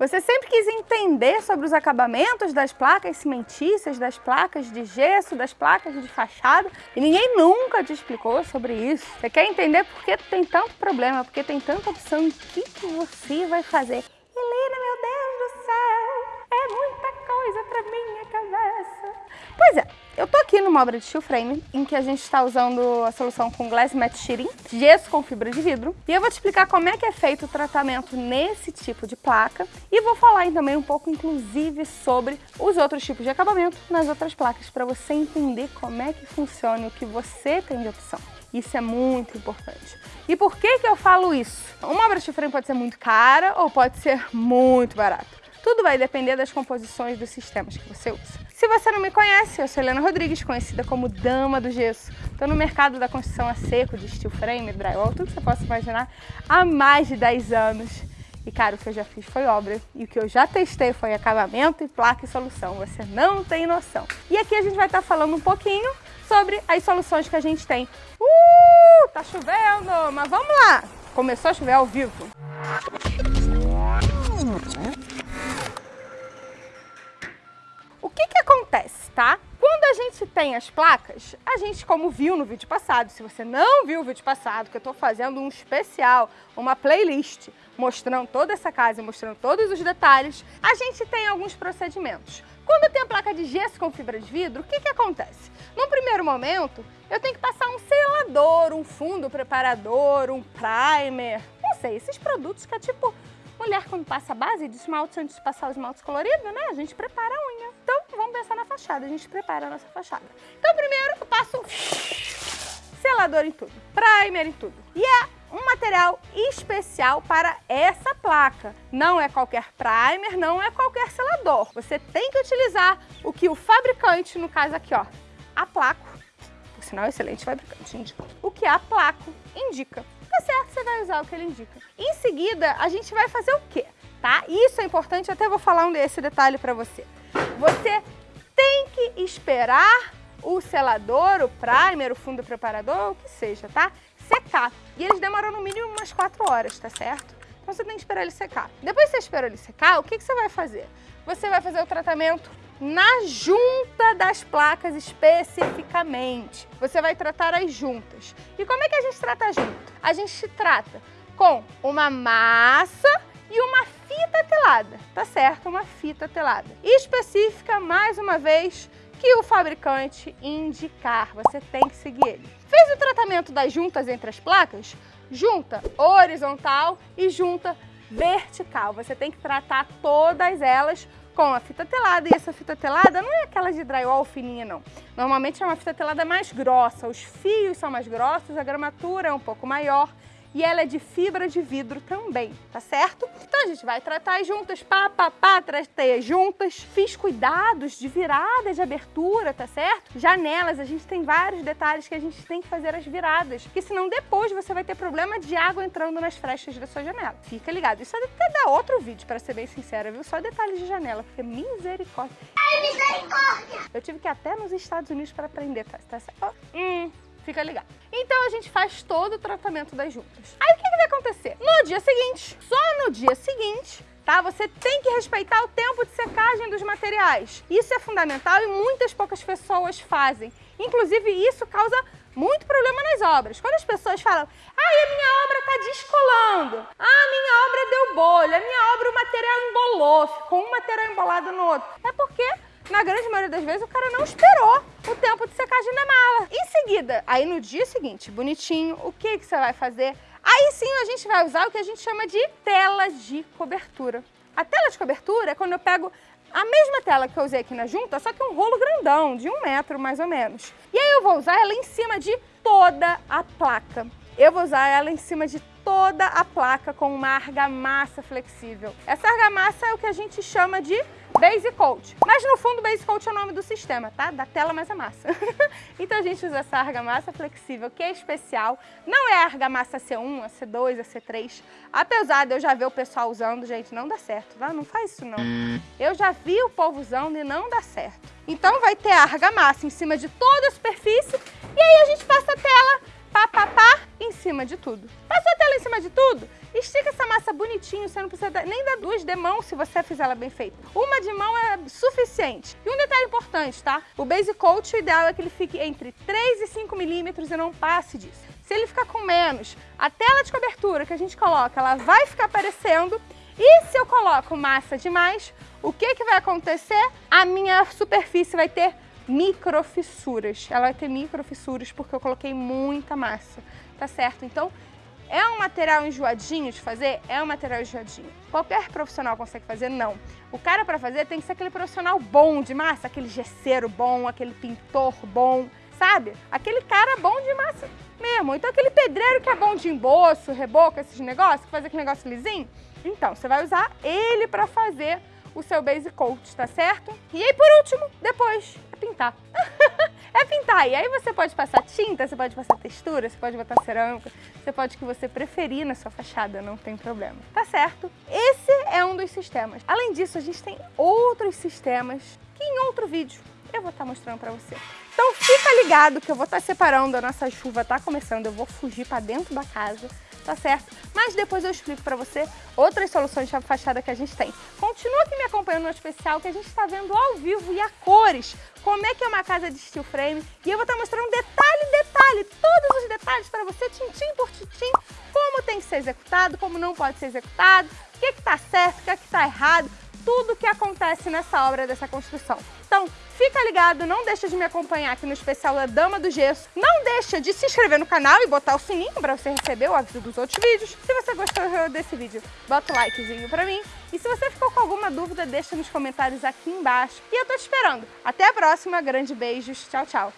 Você sempre quis entender sobre os acabamentos das placas cimentícias, das placas de gesso, das placas de fachada e ninguém nunca te explicou sobre isso. Você quer entender por que tem tanto problema, por que tem tanta opção, o que, que você vai fazer. Helena, meu Deus do céu, é muita coisa para minha cabeça. Pois é, eu tô aqui numa obra de steel frame em que a gente está usando a solução com Glass Matte Sheeting, gesso com fibra de vidro, e eu vou te explicar como é que é feito o tratamento nesse tipo de placa e vou falar também um pouco, inclusive, sobre os outros tipos de acabamento nas outras placas para você entender como é que funciona e o que você tem de opção. Isso é muito importante. E por que que eu falo isso? Uma obra de frame pode ser muito cara ou pode ser muito barata. Tudo vai depender das composições dos sistemas que você usa. Se você não me conhece, eu sou Helena Rodrigues, conhecida como Dama do Gesso. Estou no mercado da construção a seco, de steel frame, drywall, tudo que você possa imaginar, há mais de 10 anos. E cara, o que eu já fiz foi obra. E o que eu já testei foi acabamento e placa e solução. Você não tem noção. E aqui a gente vai estar falando um pouquinho sobre as soluções que a gente tem. Uh, tá chovendo, mas vamos lá. Começou a chover ao vivo. Acontece, tá? Quando a gente tem as placas, a gente, como viu no vídeo passado, se você não viu o vídeo passado, que eu tô fazendo um especial, uma playlist, mostrando toda essa casa, mostrando todos os detalhes, a gente tem alguns procedimentos. Quando tem a placa de gesso com fibra de vidro, o que que acontece? No primeiro momento, eu tenho que passar um selador, um fundo preparador, um primer, não sei, esses produtos que é tipo Mulher, quando passa a base de esmalte, antes de passar o esmalte colorido, né? A gente prepara a fachada. A gente prepara a nossa fachada. Então, primeiro, eu passo selador em tudo, primer em tudo. E é um material especial para essa placa. Não é qualquer primer, não é qualquer selador. Você tem que utilizar o que o fabricante, no caso aqui, ó, a Placo, por sinal, excelente fabricante, indica. O que a Placo indica certo, você vai usar o que ele indica. Em seguida, a gente vai fazer o quê? Tá? Isso é importante, eu até vou falar um desse detalhe para você. Você que esperar o selador, o primer, o fundo preparador, o que seja, tá? Secar. E eles demoram no mínimo umas 4 horas, tá certo? Então você tem que esperar ele secar. Depois que você esperou ele secar, o que, que você vai fazer? Você vai fazer o tratamento na junta das placas especificamente. Você vai tratar as juntas. E como é que a gente trata a junta? A gente trata com uma massa e uma fita telada, tá certo? Uma fita telada. Específica, mais uma vez, que o fabricante indicar. Você tem que seguir ele. Fez o tratamento das juntas entre as placas? Junta horizontal e junta vertical. Você tem que tratar todas elas com a fita telada. E essa fita telada não é aquela de drywall fininha, não. Normalmente é uma fita telada mais grossa. Os fios são mais grossos, a gramatura é um pouco maior e ela é de fibra de vidro também, tá certo? Então a gente vai tratar juntas, pá, pá, pá, tratei juntas. Fiz cuidados de virada, de abertura, tá certo? Janelas, a gente tem vários detalhes que a gente tem que fazer as viradas, porque senão depois você vai ter problema de água entrando nas frechas da sua janela. Fica ligado. Isso até dá outro vídeo, para ser bem sincera, viu? Só detalhes de janela, porque misericórdia. Ai, misericórdia! Eu tive que ir até nos Estados Unidos para aprender, tá, tá certo? Hum, fica ligado. Então a gente faz todo o tratamento das juntas. Aí o que, que vai acontecer? No dia seguinte, só no dia seguinte, tá? Você tem que respeitar o tempo de secagem dos materiais. Isso é fundamental e muitas poucas pessoas fazem. Inclusive, isso causa muito problema nas obras. Quando as pessoas falam, ai, a minha obra está descolando, ah, a minha obra deu bolha, a minha obra o material embolou, ficou um material embolado no outro. É porque na grande maioria das vezes, o cara não esperou o tempo de secagem da mala. Em seguida, aí no dia seguinte, bonitinho, o que, que você vai fazer? Aí sim a gente vai usar o que a gente chama de tela de cobertura. A tela de cobertura é quando eu pego a mesma tela que eu usei aqui na junta, só que um rolo grandão, de um metro mais ou menos. E aí eu vou usar ela em cima de toda a placa. Eu vou usar ela em cima de toda a placa com uma argamassa flexível. Essa argamassa é o que a gente chama de Base Coat. Mas no fundo, Base Coat é o nome do sistema, tá? Da tela mais a massa. então a gente usa essa argamassa flexível, que é especial. Não é a argamassa C1, a C2, a C3. Apesar de eu já ver o pessoal usando, gente, não dá certo, tá? Não faz isso não. Eu já vi o povo usando e não dá certo. Então vai ter a argamassa em cima de toda a superfície e aí a gente passa a tela, pá, pá, pá, em cima de tudo. Passou a tela em cima de tudo? Estica essa massa bonitinho, você não precisa nem dar duas de mão se você fizer ela bem feita. Uma de mão é suficiente. E um detalhe importante, tá? O base coat, o ideal é que ele fique entre 3 e 5 milímetros e não passe disso. Se ele ficar com menos, a tela de cobertura que a gente coloca, ela vai ficar aparecendo. E se eu coloco massa demais, o que, que vai acontecer? A minha superfície vai ter microfissuras. Ela vai ter microfissuras porque eu coloquei muita massa, tá certo? Então, é um material enjoadinho de fazer? É um material enjoadinho. Qualquer profissional consegue fazer? Não. O cara para fazer tem que ser aquele profissional bom de massa, aquele gesseiro bom, aquele pintor bom, sabe? Aquele cara bom de massa mesmo. Então aquele pedreiro que é bom de emboço, reboco, esses negócios, que faz aquele negócio lisinho. Então, você vai usar ele para fazer o seu base coat, tá certo? E aí, por último, depois, é pintar. pintar. E aí você pode passar tinta, você pode passar textura, você pode botar cerâmica, você pode o que você preferir na sua fachada, não tem problema. Tá certo? Esse é um dos sistemas. Além disso, a gente tem outros sistemas que em outro vídeo eu vou estar mostrando para você. Então fica ligado que eu vou estar separando, a nossa chuva tá começando, eu vou fugir para dentro da casa tá certo? Mas depois eu explico para você outras soluções de fachada que a gente tem. Continua aqui me acompanhando no especial que a gente está vendo ao vivo e a cores, como é que é uma casa de steel frame. E eu vou estar tá mostrando detalhe, detalhe, todos os detalhes para você, tintim por tintim, como tem que ser executado, como não pode ser executado, o que está certo, o que está errado, tudo que acontece nessa obra dessa construção. Então, fica ligado, não deixa de me acompanhar aqui no especial da Dama do Gesso. Não deixa de se inscrever no canal e botar o sininho para você receber o aviso dos outros vídeos. Se você gostou desse vídeo, bota o likezinho para mim. E se você ficou com alguma dúvida, deixa nos comentários aqui embaixo. E eu tô te esperando. Até a próxima, grande beijos, tchau, tchau.